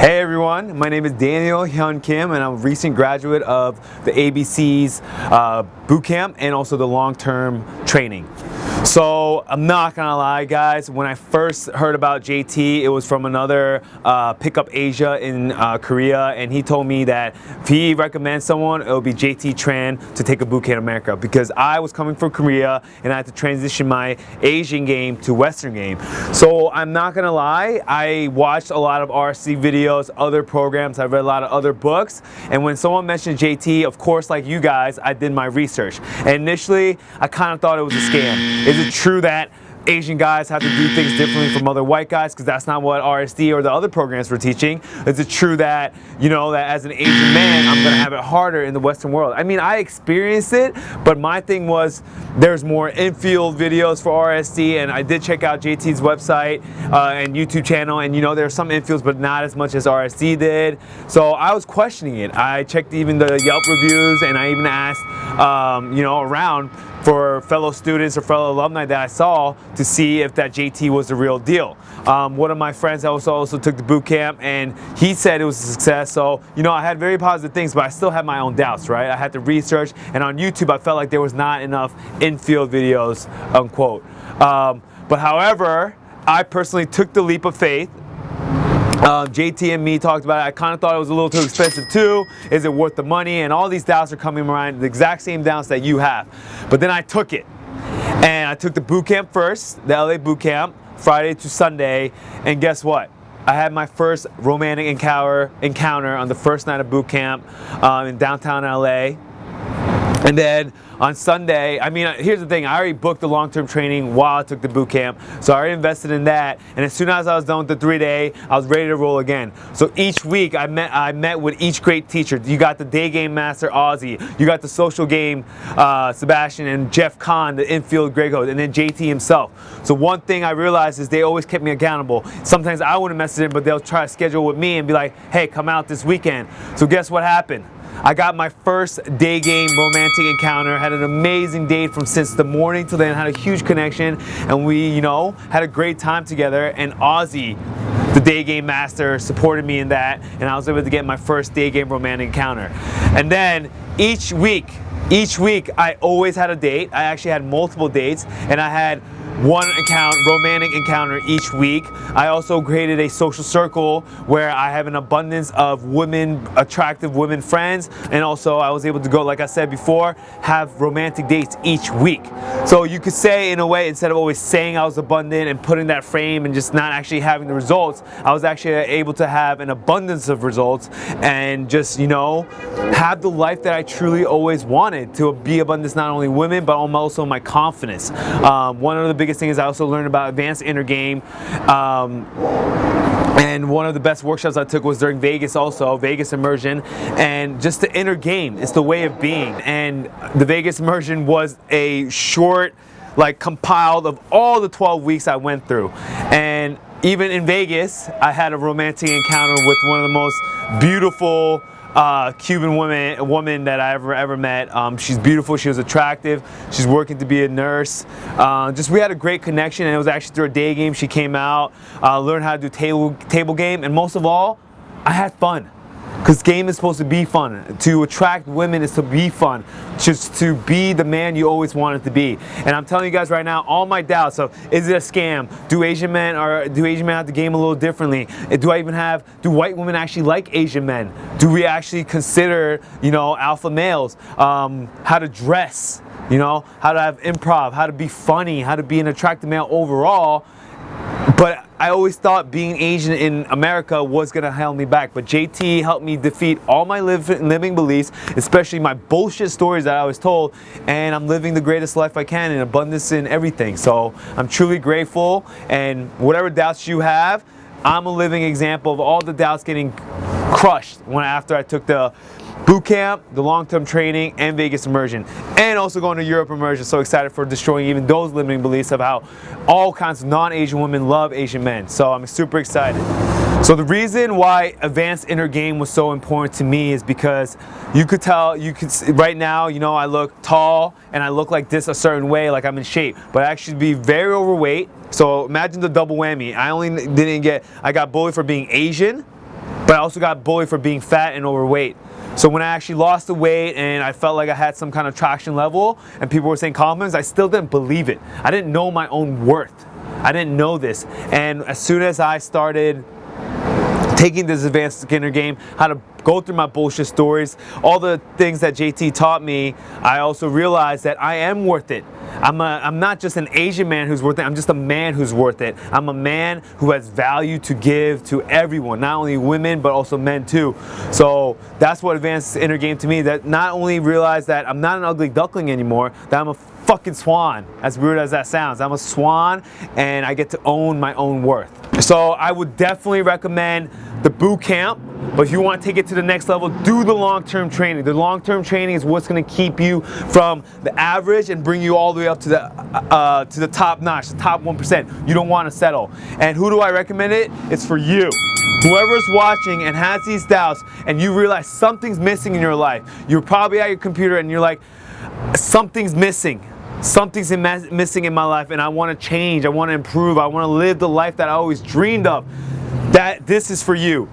Hey everyone, my name is Daniel Hyun Kim and I'm a recent graduate of the ABC's uh, boot camp and also the long-term training. So I'm not gonna lie guys, when I first heard about JT, it was from another uh, Pickup Asia in uh, Korea and he told me that if he recommends someone, it would be JT Tran to take a boot camp in America because I was coming from Korea and I had to transition my Asian game to Western game. So I'm not gonna lie, I watched a lot of RC videos, other programs, I read a lot of other books and when someone mentioned JT, of course like you guys, I did my research. And initially, I kind of thought it was a scam. Is it true that Asian guys have to do things differently from other white guys because that's not what RSD or the other programs were teaching. Is it true that, you know, that as an Asian man, I'm going to have it harder in the Western world? I mean, I experienced it, but my thing was there's more infield videos for RSD and I did check out JT's website uh, and YouTube channel and, you know, there's some infields, but not as much as RSD did. So I was questioning it. I checked even the Yelp reviews and I even asked, um, you know, around for fellow students or fellow alumni that I saw to see if that JT was the real deal. Um, one of my friends also, also took the boot camp and he said it was a success. So, you know, I had very positive things, but I still had my own doubts, right? I had to research and on YouTube, I felt like there was not enough in-field videos, unquote. Um, but however, I personally took the leap of faith um, JT and me talked about it. I kind of thought it was a little too expensive too. Is it worth the money? And all these doubts are coming around, the exact same doubts that you have. But then I took it. And I took the boot camp first, the LA boot camp, Friday to Sunday. And guess what? I had my first romantic encounter, encounter on the first night of boot camp um, in downtown LA. And then on Sunday, I mean, here's the thing, I already booked the long-term training while I took the boot camp, so I already invested in that, and as soon as I was done with the three day, I was ready to roll again. So each week, I met, I met with each great teacher. You got the day game master, Ozzy, you got the social game, uh, Sebastian, and Jeff Kahn, the infield Greg and then JT himself. So one thing I realized is they always kept me accountable. Sometimes I wouldn't message them, but they'll try to schedule with me and be like, hey, come out this weekend. So guess what happened? I got my first day game romantic encounter, had an amazing date from since the morning till then, had a huge connection, and we, you know, had a great time together, and Ozzy, the day game master, supported me in that, and I was able to get my first day game romantic encounter. And then each week, each week, I always had a date. I actually had multiple dates, and I had one account, romantic encounter each week. I also created a social circle where I have an abundance of women, attractive women friends, and also I was able to go, like I said before, have romantic dates each week. So you could say in a way, instead of always saying I was abundant and putting that frame and just not actually having the results, I was actually able to have an abundance of results and just, you know, have the life that I truly always wanted to be abundance not only women, but also my confidence. Um, one of the biggest thing is I also learned about advanced inner game. Um, and one of the best workshops I took was during Vegas also, Vegas Immersion, and just the inner game, it's the way of being. And the Vegas Immersion was a short, like compiled of all the 12 weeks I went through. And even in Vegas, I had a romantic encounter with one of the most beautiful uh, Cuban woman woman that I ever ever met. Um, she's beautiful. She was attractive. She's working to be a nurse. Uh, just we had a great connection, and it was actually through a day game. She came out, uh, learned how to do table table game, and most of all, I had fun. Because game is supposed to be fun. To attract women is to be fun. Just to be the man you always wanted to be. And I'm telling you guys right now, all my doubts of is it a scam? Do Asian men or do Asian men have to game a little differently? Do I even have, do white women actually like Asian men? Do we actually consider, you know, alpha males? Um, how to dress, you know, how to have improv, how to be funny, how to be an attractive male overall. But I always thought being Asian in America was gonna hold me back, but JT helped me defeat all my live, living beliefs, especially my bullshit stories that I was told, and I'm living the greatest life I can in abundance in everything. So I'm truly grateful, and whatever doubts you have, I'm a living example of all the doubts getting crushed when after I took the boot camp, the long-term training, and Vegas immersion. And also going to Europe immersion. So excited for destroying even those limiting beliefs of how all kinds of non-Asian women love Asian men. So I'm super excited. So the reason why advanced inner game was so important to me is because you could tell, you could right now, you know, I look tall and I look like this a certain way, like I'm in shape, but I actually be very overweight. So imagine the double whammy. I only didn't get, I got bullied for being Asian, but I also got bullied for being fat and overweight. So when I actually lost the weight and I felt like I had some kind of traction level and people were saying compliments, I still didn't believe it. I didn't know my own worth. I didn't know this. And as soon as I started taking this advanced inner game, how to go through my bullshit stories, all the things that JT taught me, I also realized that I am worth it. I'm, a, I'm not just an Asian man who's worth it, I'm just a man who's worth it. I'm a man who has value to give to everyone, not only women, but also men too. So that's what advanced inner game to me, that not only realize that I'm not an ugly duckling anymore, that I'm a fucking swan, as weird as that sounds. I'm a swan and I get to own my own worth. So I would definitely recommend the boot camp, but if you want to take it to the next level, do the long-term training. The long-term training is what's going to keep you from the average and bring you all the way up to the uh, to the top notch, the top 1%. You don't want to settle. And who do I recommend it? It's for you. Whoever's watching and has these doubts and you realize something's missing in your life, you're probably at your computer and you're like, something's missing something's in missing in my life and I want to change, I want to improve, I want to live the life that I always dreamed of that this is for you.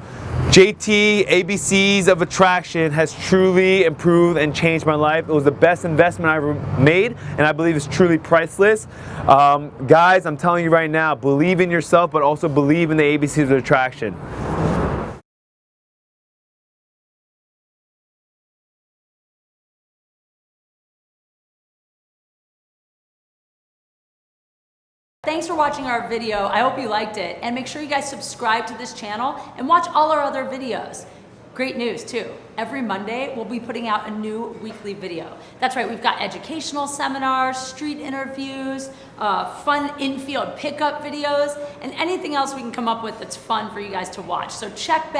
JT ABCs of Attraction has truly improved and changed my life. It was the best investment I ever made, and I believe it's truly priceless. Um, guys, I'm telling you right now, believe in yourself, but also believe in the ABCs of Attraction. Thanks for watching our video. I hope you liked it. And make sure you guys subscribe to this channel and watch all our other videos. Great news too. Every Monday, we'll be putting out a new weekly video. That's right, we've got educational seminars, street interviews, uh, fun infield pickup videos, and anything else we can come up with that's fun for you guys to watch. So check back.